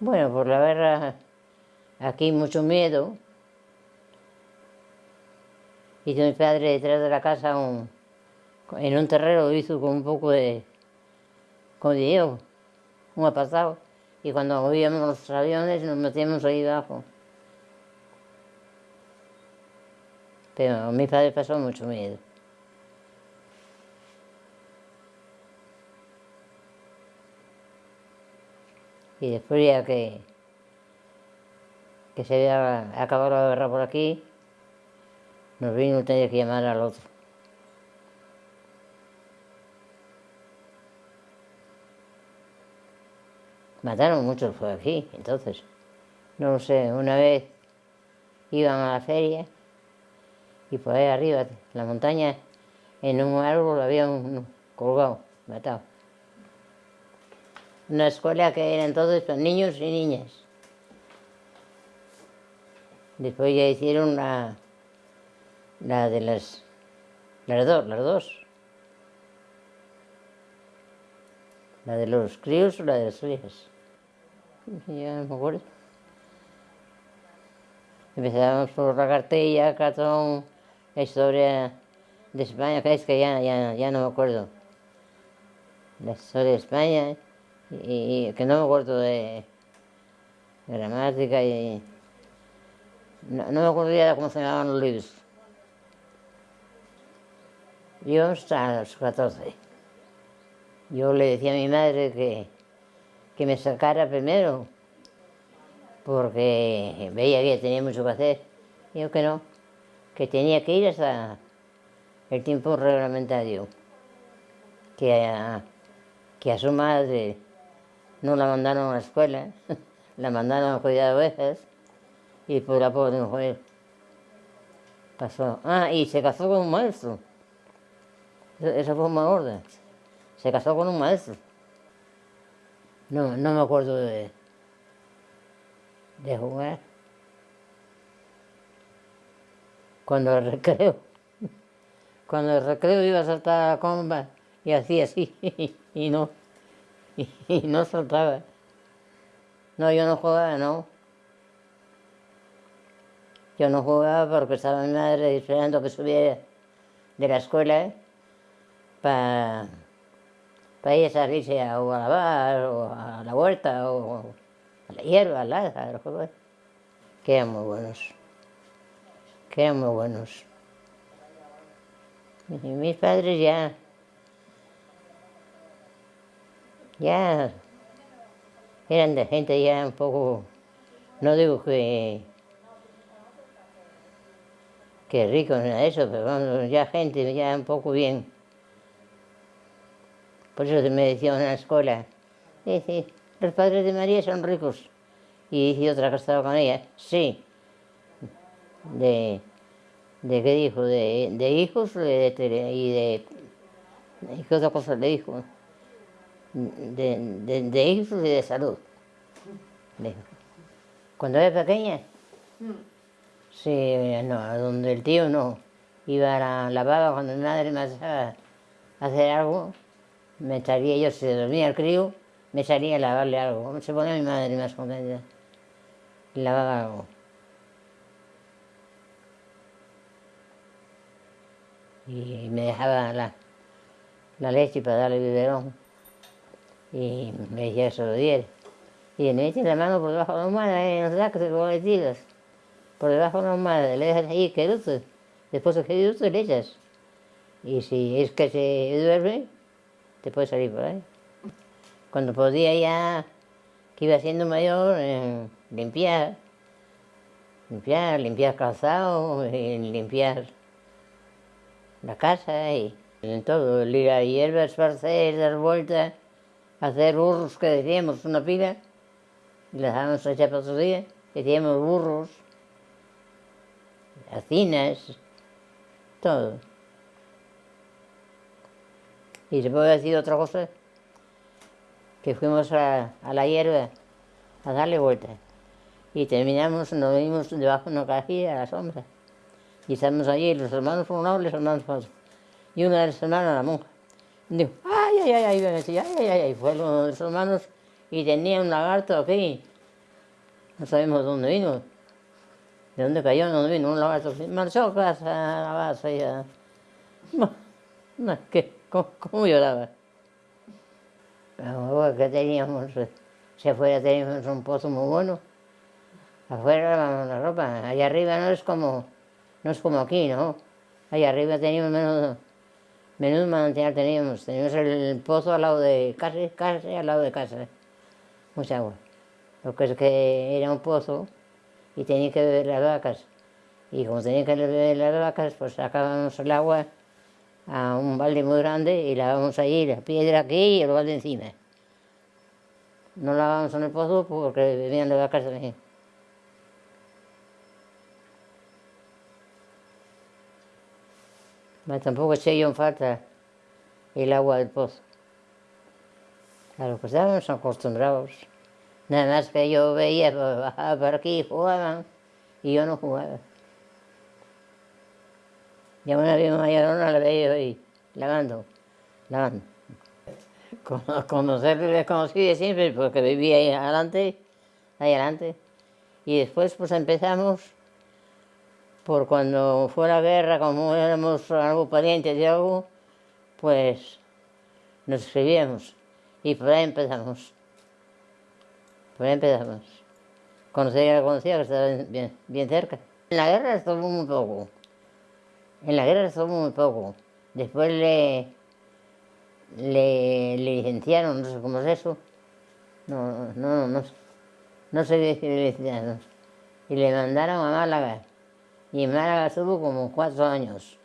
Bueno, por la guerra aquí mucho miedo. Hizo mi padre detrás de la casa un, en un terreno hizo con un poco de, como digo, un apartado. Y cuando oíamos los aviones nos metíamos ahí abajo. Pero mi padre pasó mucho miedo. Y después ya que, que se había acabado la guerra por aquí, nos vino tener que llamar al otro. Mataron muchos por aquí, entonces. No lo sé, una vez iban a la feria y por ahí arriba, en la montaña, en un árbol había un colgado, matado. Una escuela que era entonces para niños y niñas. Después ya hicieron la, la de las, las dos, las dos. La de los críos o la de las suyas. Ya no me acuerdo. Empezábamos por la cartilla, cartón, la historia de España, que es que ya, ya, ya no me acuerdo. La historia de España y, que no me acuerdo de gramática y... No, me acuerdo ya cómo se llamaban los libros. Yo hasta los 14. Yo le decía a mi madre que, que me sacara primero, porque veía que tenía mucho que hacer. Yo que no, que tenía que ir hasta el tiempo reglamentario, que a, que a su madre no la mandaron a la escuela, la mandaron a cuidar ovejas y por la pobre mujer pasó. Ah, y se casó con un maestro. Esa fue una orden. Se casó con un maestro. No, no me acuerdo de, de jugar. Cuando el recreo, cuando el recreo iba a saltar a la comba y hacía así, y no. y no saltaba. No, yo no jugaba, no. Yo no jugaba porque estaba mi madre esperando que subiera de la escuela ¿eh? para para ir a salirse a, o a lavar, o a la huerta, o a la hierba, al lado, que eran muy buenos, que eran muy buenos. Mis padres ya ya eran de gente ya un poco, no digo que, que rico ni de eso, pero ya gente ya un poco bien. Por eso me decían en la escuela, dice, los padres de María son ricos. Y dice otra que estaba con ella, sí. De, de qué dijo, de, de hijos y de, y qué otra cosa le dijo de, de, hijos y de salud. Cuando era pequeña, sí, no, donde el tío no. Iba a la cuando mi madre me hacía hacer algo, me salía yo, si dormía el crío, me salía a lavarle algo. Se ponía mi madre más contenta. Lavaba algo. Y me dejaba la, leche para darle biberón y me decía diera. Y le mete la mano por debajo de la almohada, en los sacos de tiras, por debajo de la almohada, le dejas ahí queduto, después de queduto le echas. Y si es que se duerme, te puede salir por ahí. Cuando podía ya, que iba siendo mayor, eh, limpiar, limpiar, limpiar calzado, limpiar la casa y en todo, ir a hierbas, esparcer, dar vueltas hacer burros que decíamos una pila, y las dejábamos echar para otro día, decíamos burros, hacinas, todo. Y se puede decir otra cosa, que fuimos a, la hierba a darle vuelta. Y terminamos, nos vimos debajo de una cajilla a la sombra. Y estamos allí, los hermanos por un los hermanos por otro. Y una de las hermanas, la monja, dijo, ay, ay, ay, me decía, ay, ay, ay, fue uno de sus hermanos y tenía un lagarto aquí. No sabemos dónde vino, de dónde cayó, no vino un lagarto. Marchó casa, a la base y a... ¿Cómo, lloraba? Pero que teníamos, si afuera teníamos un pozo muy bueno, afuera lavábamos la ropa, allá arriba no es como, no es como aquí, ¿no? Allá arriba teníamos menos menos manantial teníamos. Teníamos el pozo al lado de casa, casi al lado de casa. Mucha agua. Lo que es que era un pozo y tenía que beber las vacas. Y como tenía que beber las vacas, pues sacábamos el agua a un balde muy grande y lavábamos ahí la piedra aquí y el balde encima. No lavábamos en el pozo porque bebían las vacas también. Pero tampoco eché yo en falta el agua del pozo. A lo que estábamos acostumbrados. Nada más que yo veía, por aquí, jugaban, y yo no jugaba. Y una vez mayorona la veía ahí, lavando, lavando. Conocerle les conocí siempre porque vivía ahí adelante, ahí adelante. Y después pues empezamos por cuando fue la guerra, como éramos algo parientes de algo, pues nos escribíamos y por ahí empezamos. Por ahí empezamos. Conocía conocía, que estaba bien, bien cerca. En la guerra estuvo muy poco. En la guerra estuvo muy poco. Después le, le, le licenciaron, no sé cómo es eso. No, no, no, no sé qué licenciaron. Y le mandaron a Málaga. Y en Málaga estuvo como cuatro años.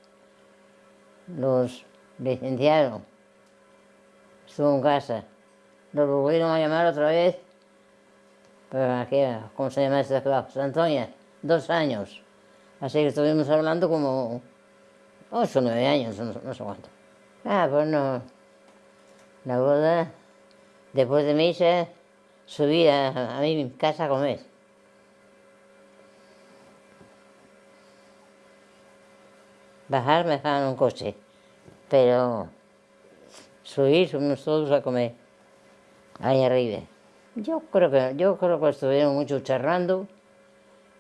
Los licenciaron. Estuvo en casa. Lo volvieron a llamar otra vez ¿cómo se llama este trabajo? Antonia, dos años. Así que estuvimos hablando como ocho o nueve años, no, no, sé cuánto. Ah, pues no. La boda, después de misa, subí a, a mi casa a comer. Bajar me dejaban un coche, pero subir, subimos todos a comer, ahí arriba. Yo creo que, yo creo que estuvieron mucho charlando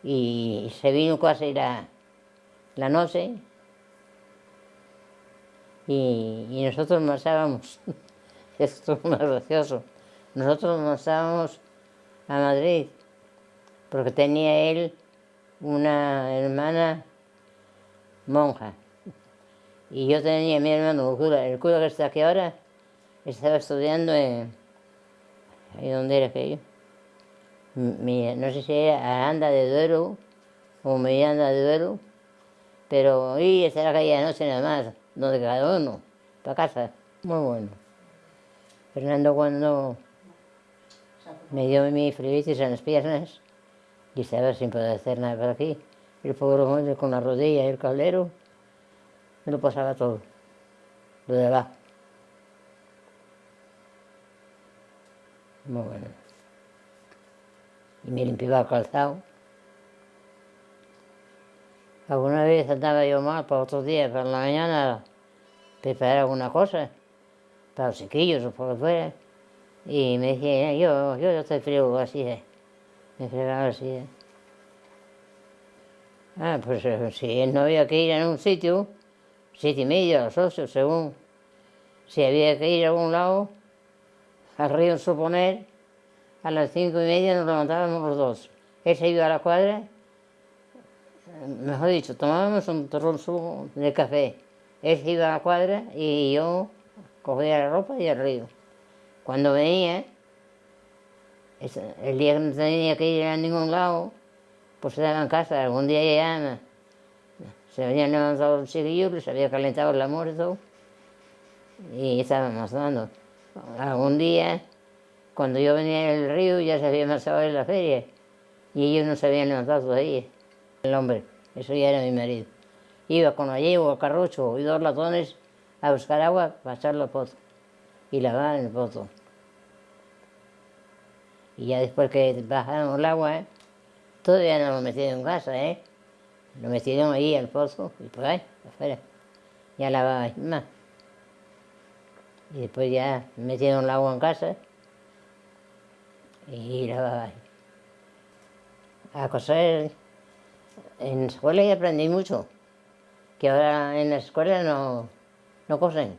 y se vino casi la, la noche y, y nosotros marchábamos. Esto es muy gracioso. Nosotros marchábamos a Madrid porque tenía él una hermana monja y yo tenía a mi hermano el cura, que está aquí ahora estaba estudiando en ¿Y dónde era aquello? no sé si era Aranda de Duero o Mediana de Duero, pero y esa era aquella noche nada más, donde cada uno, para casa, muy bueno. Fernando cuando me dio mi flebitis en las piernas y estaba sin poder hacer nada por aquí, el pobre hombre con la rodilla y el caldero, me lo pasaba todo, lo de. Muy bueno. Y me limpiaba el calzado. Alguna vez andaba yo mal para otros días, para la mañana, preparar alguna cosa, para los chiquillos o por lo que fuera. Y me decía, yo, yo, yo estoy frío así, ¿eh? me fregaba así. ¿eh? Ah, pues eh, si él no había que ir a un sitio, siete y media, las ocho, según. Si había que ir a algún lado, al río Suponer, a las cinco y media nos levantábamos los dos. Él se iba a la cuadra, mejor dicho, tomábamos un torrón de café. Él se iba a la cuadra y yo cogía la ropa y al río. Cuando venía, el día que no tenía que ir a ningún lado, pues estaba en casa, algún día ya se habían levantado los chiquillos, les había calentado el almuerzo y estábamos dando algún día, cuando yo venía del río, ya se había marchado en la feria y ellos no se habían levantado todavía. El hombre, eso ya era mi marido. Iba con la yegua, carrocho y dos latones a buscar agua para echarlo al pozo y lavar en el pozo. Y ya después que bajaron el agua, ¿eh? todavía no lo metieron en casa, ¿eh? Lo metieron ahí al pozo y por ahí, afuera. Ya lavaba más. Y después ya metieron el agua en casa y lavaba ahí. a coser. En la escuela ya aprendí mucho, que ahora en la escuela no, no cosen.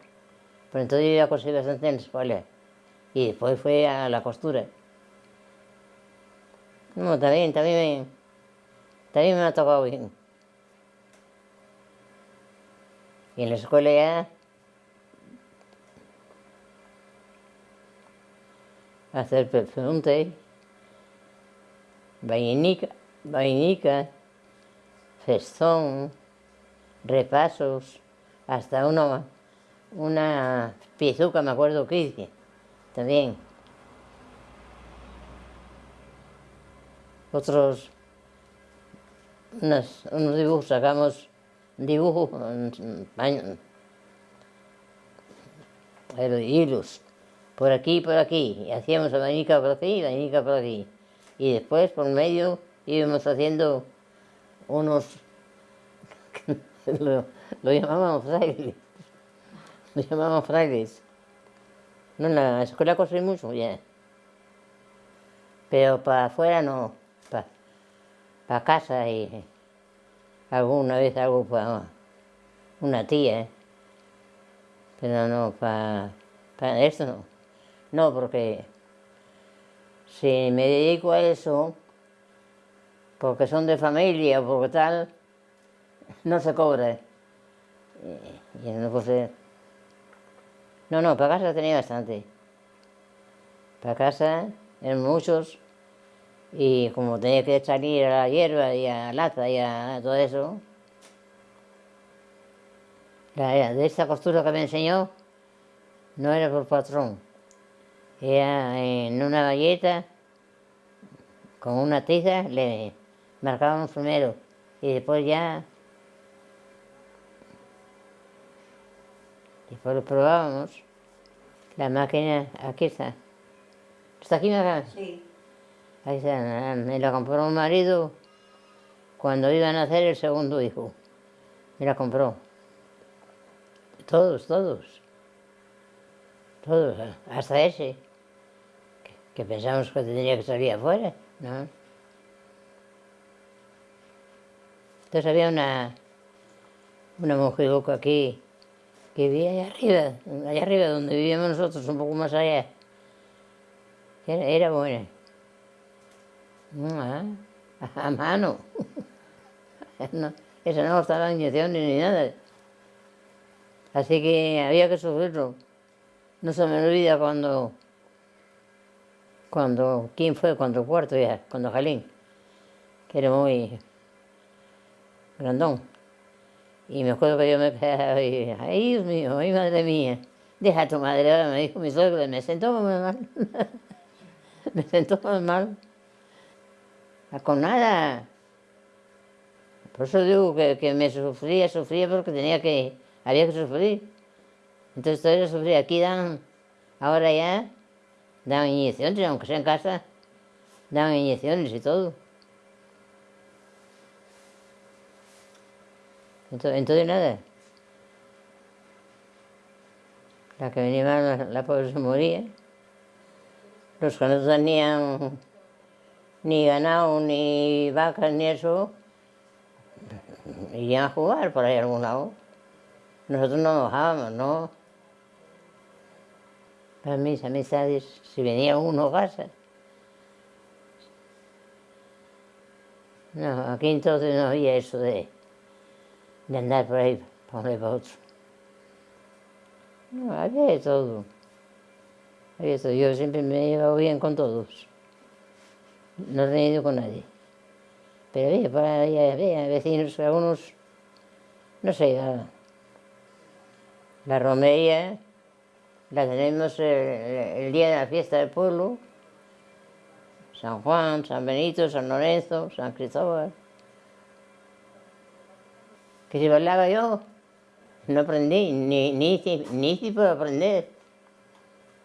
Pero entonces yo ya cosí bastante en la escuela. Y después fue a la costura. No, también, también también me ha tocado bien. Y en la escuela ya hacer preguntas, vainica, vainica, festón, repasos, hasta una, una piezuca, me acuerdo que hice, también. Otros, unos, unos dibujos, sacamos dibujos, pero hilos, por aquí y por aquí, y hacíamos abanica por aquí y abanica por aquí. Y después, por medio, íbamos haciendo unos, lo, llamábamos frailes, lo llamábamos frailes. No, en la escuela cosí mucho, ya. Pero para afuera no, para, para casa y alguna vez hago para una tía, ¿eh? pero no para, para esto no. No, porque si me dedico a eso, porque son de familia o porque tal, no se cobra. Y, y no. No, no, para casa tenía bastante. Para casa, en muchos, y como tenía que salir a la hierba y a la laza y a todo eso, la, de esta costura que me enseñó, no era por patrón. Era en una galleta, con una tiza, le marcábamos primero y después ya... Después lo probábamos. La máquina, aquí está. ¿Está aquí, Maga? Sí. Ahí está, me la compró un marido cuando iban a nacer el segundo hijo. Me la compró. Todos, todos. Todos, hasta ese que pensamos que tendría que salir afuera, ¿no? Entonces había una, una mujer aquí que vivía allá arriba, allá arriba donde vivíamos nosotros, un poco más allá. Era buena. Ah, a mano. No, eso no estaba inyecciones ni nada. Así que había que sufrirlo. No se me olvida cuando cuando, ¿quién fue? Cuando Cuarto ya, cuando Jalín, que era muy grandón. Y me acuerdo que yo me quedaba y, ay Dios mío, ay madre mía, deja a tu madre, ahora me dijo mi suegro, me sentó muy mal, me sentó muy mal, con nada. Por eso digo que, que, me sufría, sufría porque tenía que, había que sufrir. Entonces todavía sufría, aquí dan, ahora ya, daban inyecciones, aunque sea en casa, daban inyecciones y todo. Entonces, entonces nada. La que venía mal, la, la pobre se moría. Los que no tenían ni ganado, ni vacas, ni eso, iban a jugar por ahí a algún lado. Nosotros no bajábamos, ¿no? Para mis amistades, si venía uno a casa. No, aquí entonces no había eso de, de andar por ahí, lado para otro. No, había todo. Había de todo. Yo siempre me he llevado bien con todos. No he tenido con nadie. Pero por ahí había vecinos, algunos, no sé, la, la romería, la tenemos el, día de la fiesta del pueblo, San Juan, San Benito, San Lorenzo, San Cristóbal. Que si bailaba yo, no aprendí, ni, ni, ni hice por aprender.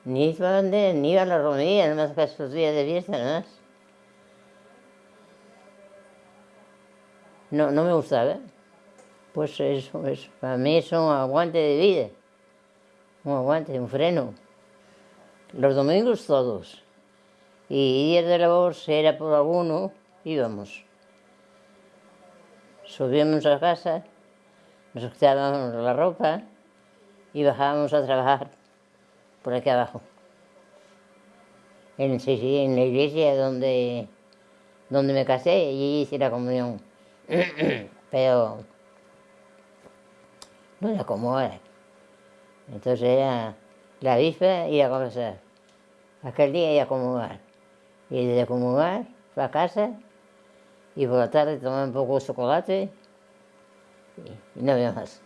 Ni hice para aprender, ni iba a la romería, nada más que esos días de fiesta, nada más. No, no me gustaba. Pues eso, eso, para mí es un aguante de vida un aguante, un freno. Los domingos todos. Y días de labor, si era por alguno, íbamos. Subíamos a casa, nos quitábamos la ropa y bajábamos a trabajar por aquí abajo. En, la iglesia donde, donde me casé y allí hice la comunión. Pero no era como ahora. Entonces era la víspera y a confesar. Aquel día iba a comulgar. Y desde comulgar fue a casa y por la tarde tomaba un poco de chocolate y, no había más.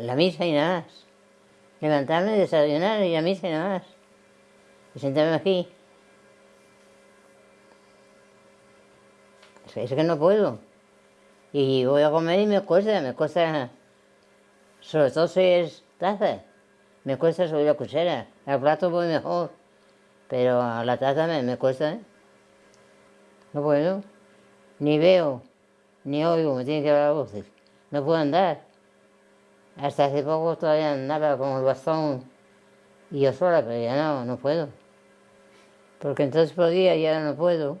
La misa y nada más. Levantarme, desayunar y la misa y nada más. Y sentarme aquí. Es que no puedo. Y voy a comer y me cuesta, me cuesta, sobre todo si es taza, me cuesta subir la cuchara. Al plato voy mejor, pero a la taza me, me cuesta. ¿eh? No puedo, ni veo, ni oigo, me tienen que hablar voces. No puedo andar. Hasta hace poco todavía andaba con el bastón y yo sola, pero ya no, no puedo. Porque entonces podía y ahora no puedo.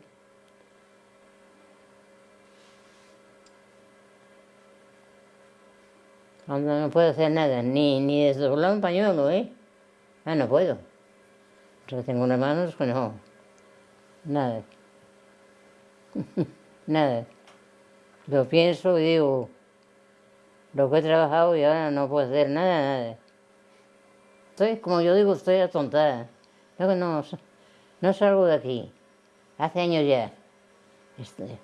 No puedo hacer nada, ni, ni desdoblar un pañuelo, ¿eh? Ah, no puedo. Tengo unas manos que no. Nada. nada. Lo pienso y digo, lo que he trabajado y ahora no puedo hacer nada, nada. Estoy, como yo digo, estoy atontada. Yo no, no salgo de aquí. Hace años ya. Estoy,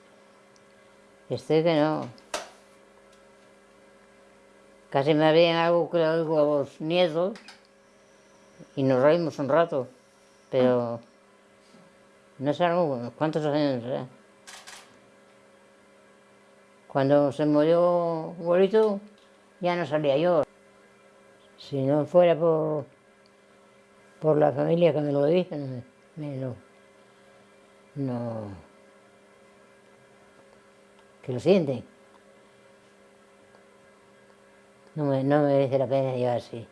estoy que no. Casi me habían algo que a los nietos y nos reímos un rato, pero no sé cuántos años. Cuando se murió abuelito, ya no salía yo. Si no fuera por, por la familia que me lo dijo, me, no, que lo sienten. No, me, no merece la pena llevar así.